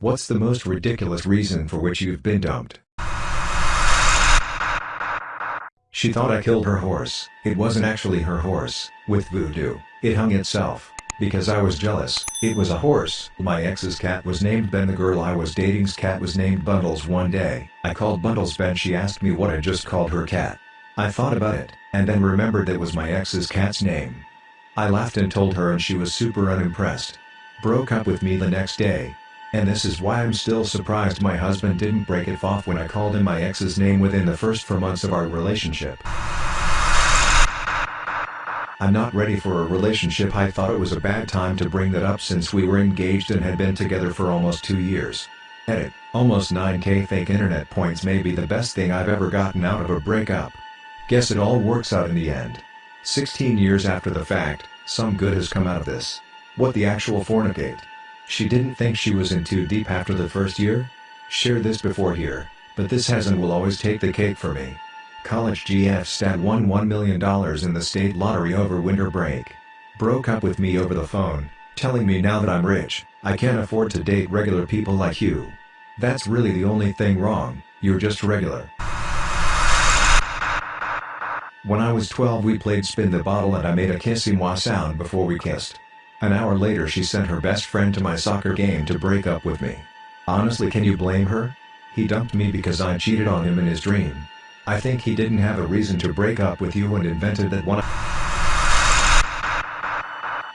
What's the most ridiculous reason for which you've been dumped? She thought I killed her horse. It wasn't actually her horse. With voodoo, it hung itself. Because I was jealous. It was a horse. My ex's cat was named Ben the girl I was dating's cat was named Bundles one day. I called Bundles Ben she asked me what I just called her cat. I thought about it, and then remembered that was my ex's cat's name. I laughed and told her and she was super unimpressed. Broke up with me the next day. And this is why I'm still surprised my husband didn't break it off when I called him my ex's name within the first four months of our relationship. I'm not ready for a relationship I thought it was a bad time to bring that up since we were engaged and had been together for almost two years. Edit, almost 9k fake internet points may be the best thing I've ever gotten out of a breakup. Guess it all works out in the end. 16 years after the fact, some good has come out of this. What the actual fornicate? She didn't think she was in too deep after the first year? Shared this before here, but this has and will always take the cake for me. College GF stat won $1 million in the state lottery over winter break. Broke up with me over the phone, telling me now that I'm rich, I can't afford to date regular people like you. That's really the only thing wrong, you're just regular. When I was 12 we played spin the bottle and I made a kissy moi sound before we kissed. An hour later she sent her best friend to my soccer game to break up with me. Honestly can you blame her? He dumped me because I cheated on him in his dream. I think he didn't have a reason to break up with you and invented that one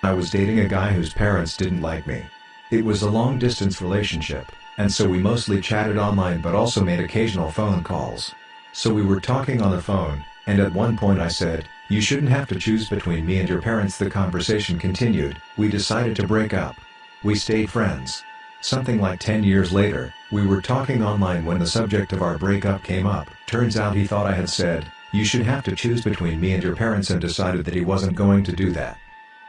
I was dating a guy whose parents didn't like me. It was a long distance relationship, and so we mostly chatted online but also made occasional phone calls. So we were talking on the phone, and at one point I said, you shouldn't have to choose between me and your parents the conversation continued, we decided to break up. We stayed friends. Something like 10 years later, we were talking online when the subject of our breakup came up. Turns out he thought I had said, you should have to choose between me and your parents and decided that he wasn't going to do that.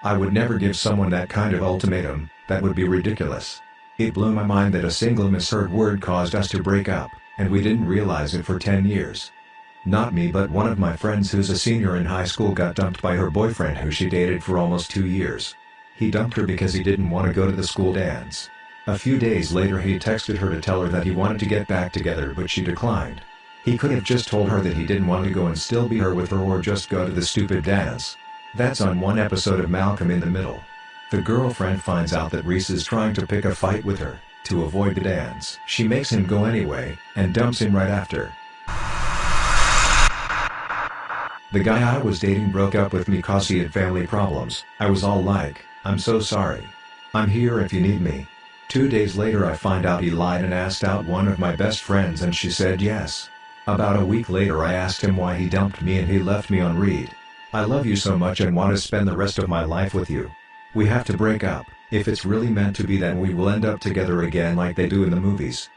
I would never give someone that kind of ultimatum, that would be ridiculous. It blew my mind that a single misheard word caused us to break up, and we didn't realize it for 10 years. Not me but one of my friends who's a senior in high school got dumped by her boyfriend who she dated for almost two years. He dumped her because he didn't want to go to the school dance. A few days later he texted her to tell her that he wanted to get back together but she declined. He could have just told her that he didn't want to go and still be her with her or just go to the stupid dance. That's on one episode of Malcolm in the Middle. The girlfriend finds out that Reese is trying to pick a fight with her, to avoid the dance. She makes him go anyway, and dumps him right after. The guy I was dating broke up with me cause he had family problems. I was all like, I'm so sorry. I'm here if you need me. Two days later I find out he lied and asked out one of my best friends and she said yes. About a week later I asked him why he dumped me and he left me on read. I love you so much and want to spend the rest of my life with you. We have to break up, if it's really meant to be then we will end up together again like they do in the movies.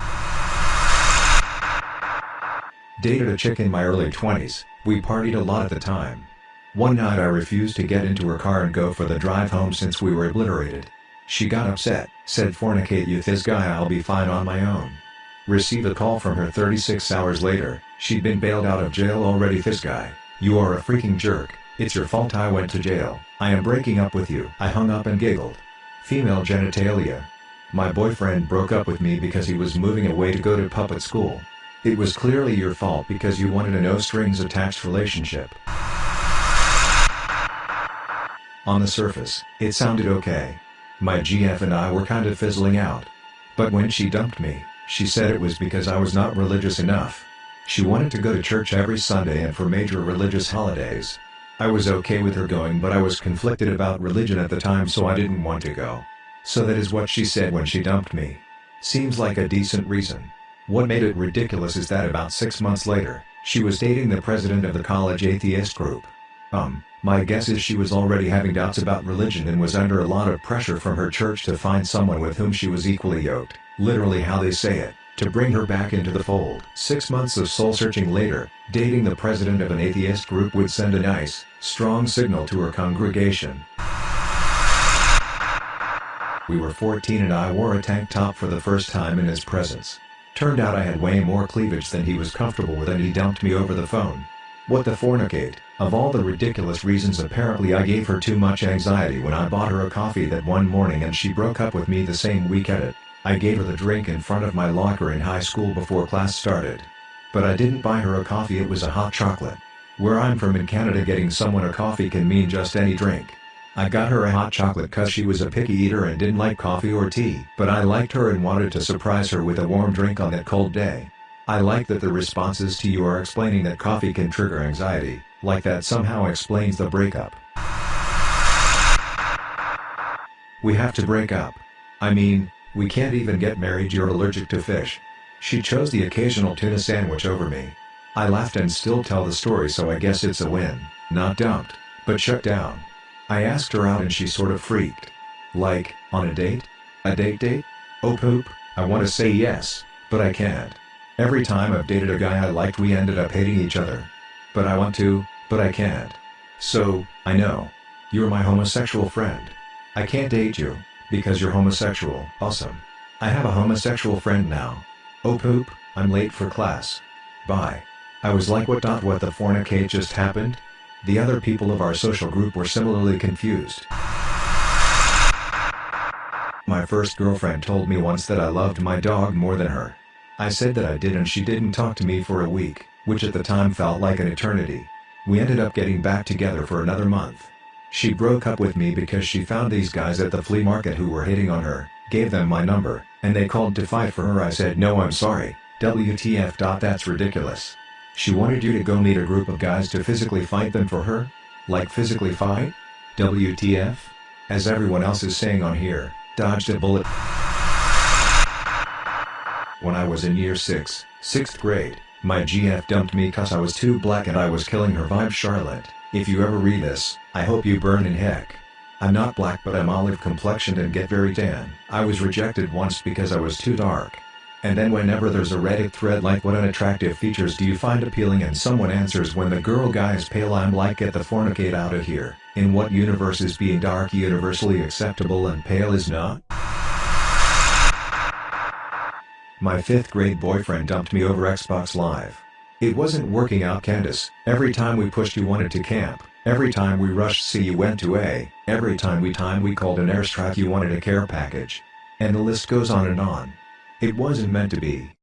Dated a chick in my early 20s, we partied a lot at the time. One night I refused to get into her car and go for the drive home since we were obliterated. She got upset, said fornicate you this guy I'll be fine on my own. Receive a call from her 36 hours later, she'd been bailed out of jail already this guy, you are a freaking jerk, it's your fault I went to jail, I am breaking up with you. I hung up and giggled. Female genitalia. My boyfriend broke up with me because he was moving away to go to puppet school. It was clearly your fault because you wanted a no-strings-attached relationship. On the surface, it sounded okay. My GF and I were kind of fizzling out. But when she dumped me, she said it was because I was not religious enough. She wanted to go to church every Sunday and for major religious holidays. I was okay with her going but I was conflicted about religion at the time so I didn't want to go. So that is what she said when she dumped me. Seems like a decent reason. What made it ridiculous is that about six months later, she was dating the president of the college atheist group. Um, my guess is she was already having doubts about religion and was under a lot of pressure from her church to find someone with whom she was equally yoked, literally how they say it, to bring her back into the fold. Six months of soul-searching later, dating the president of an atheist group would send a nice, strong signal to her congregation. We were 14 and I wore a tank top for the first time in his presence. Turned out I had way more cleavage than he was comfortable with and he dumped me over the phone. What the fornicate, of all the ridiculous reasons apparently I gave her too much anxiety when I bought her a coffee that one morning and she broke up with me the same week at it. I gave her the drink in front of my locker in high school before class started. But I didn't buy her a coffee it was a hot chocolate. Where I'm from in Canada getting someone a coffee can mean just any drink. I got her a hot chocolate cause she was a picky eater and didn't like coffee or tea. But I liked her and wanted to surprise her with a warm drink on that cold day. I like that the responses to you are explaining that coffee can trigger anxiety, like that somehow explains the breakup. We have to break up. I mean, we can't even get married you're allergic to fish. She chose the occasional tuna sandwich over me. I laughed and still tell the story so I guess it's a win, not dumped, but shut down. I asked her out and she sort of freaked. Like, on a date? A date date? Oh poop, I want to say yes, but I can't. Every time I've dated a guy I liked we ended up hating each other. But I want to, but I can't. So, I know. You're my homosexual friend. I can't date you, because you're homosexual. Awesome. I have a homosexual friend now. Oh poop, I'm late for class. Bye. I was like what dot what the fornicate just happened? The other people of our social group were similarly confused. My first girlfriend told me once that I loved my dog more than her. I said that I did and she didn't talk to me for a week, which at the time felt like an eternity. We ended up getting back together for another month. She broke up with me because she found these guys at the flea market who were hitting on her, gave them my number, and they called to fight for her I said no I'm sorry, WTF. That's ridiculous. She wanted you to go meet a group of guys to physically fight them for her? Like physically fight? WTF? As everyone else is saying on here, dodged a bullet. When I was in year 6, 6th grade, my GF dumped me cause I was too black and I was killing her vibe Charlotte. If you ever read this, I hope you burn in heck. I'm not black but I'm olive complexioned and get very tan. I was rejected once because I was too dark. And then whenever there's a Reddit thread like what unattractive features do you find appealing and someone answers when the girl guy is pale I'm like get the fornicate out of here, in what universe is being dark universally acceptable and pale is not? My 5th grade boyfriend dumped me over Xbox Live. It wasn't working out Candace, every time we pushed you wanted to camp, every time we rushed C you went to A, every time we time we called an airstrike you wanted a care package. And the list goes on and on. It wasn't meant to be.